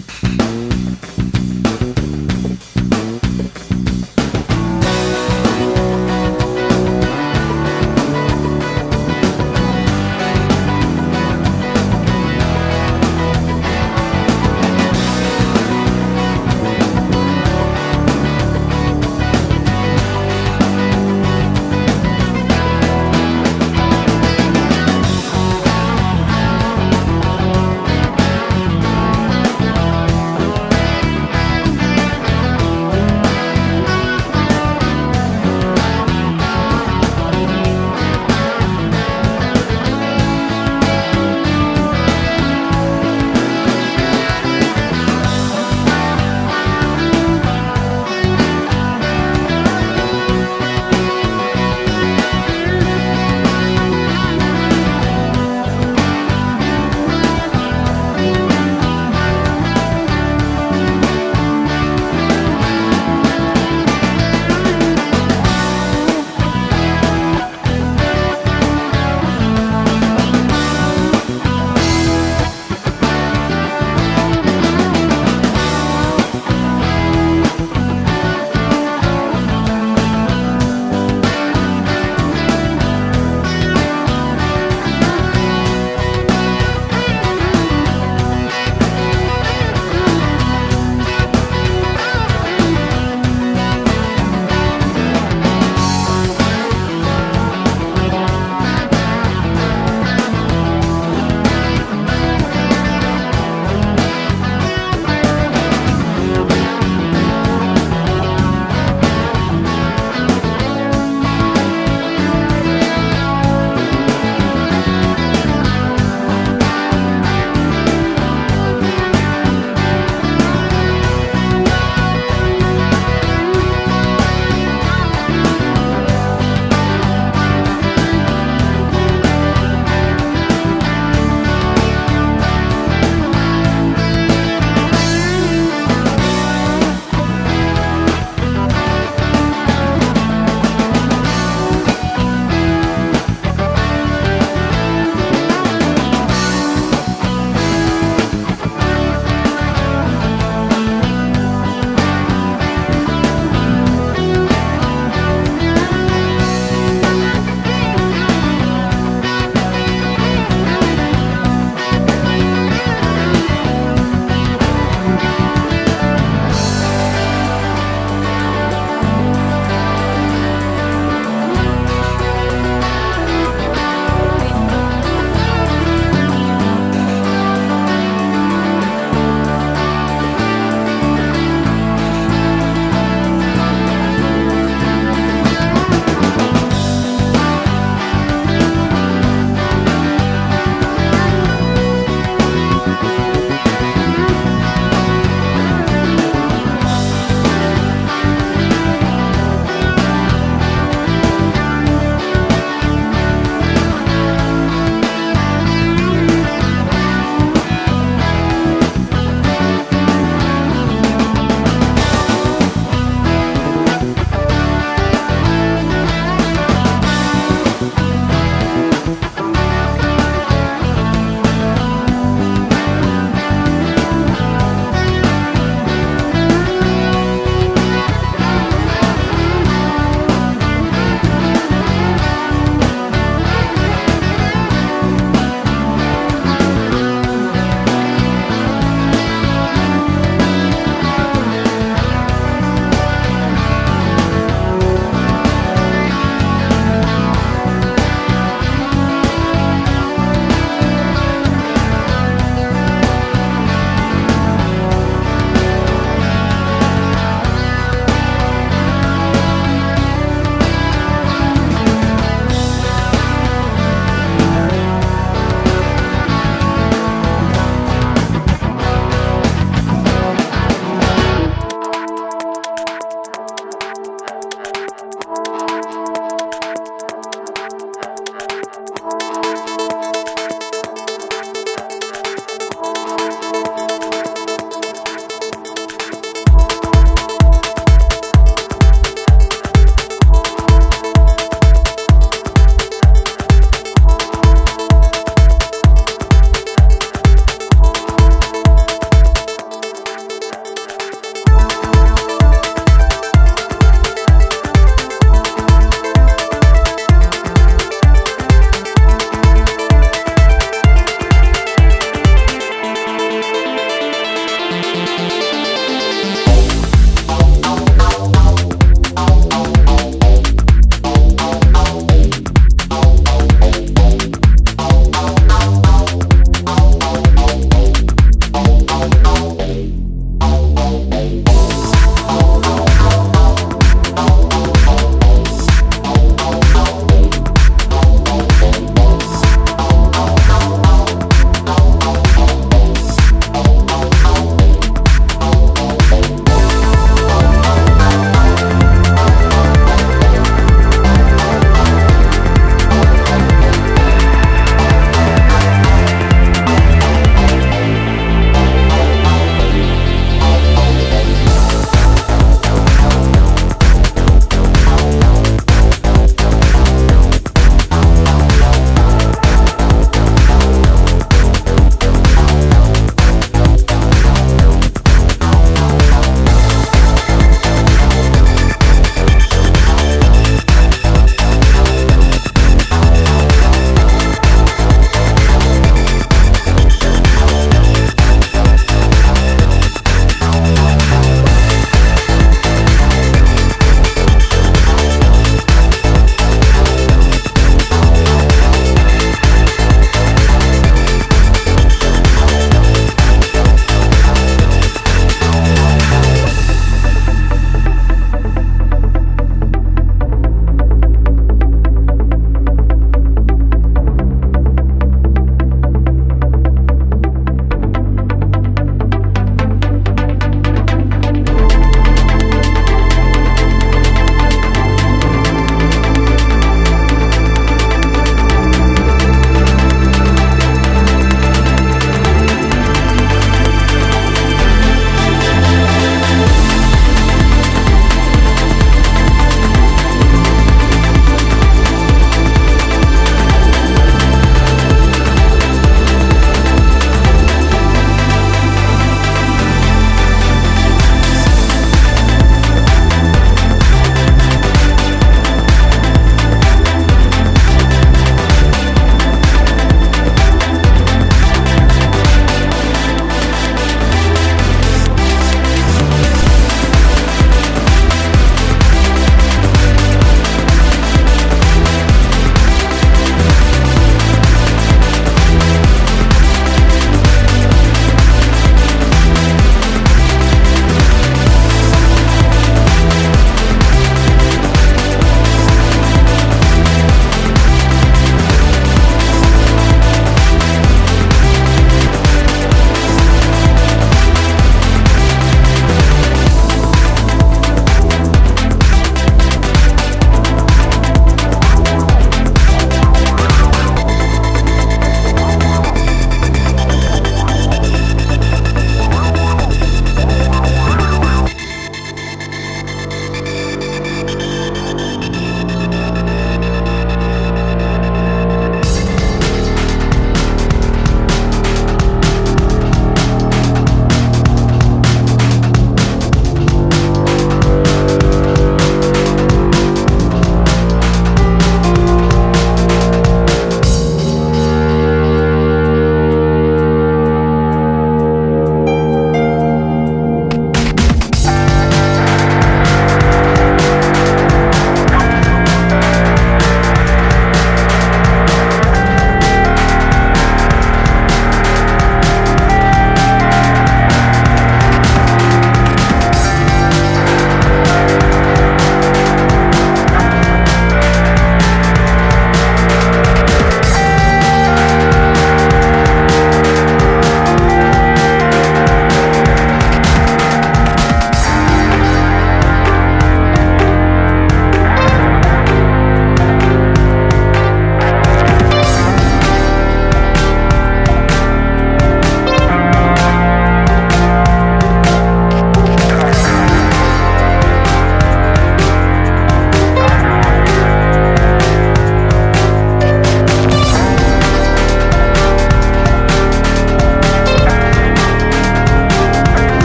Mm-hmm.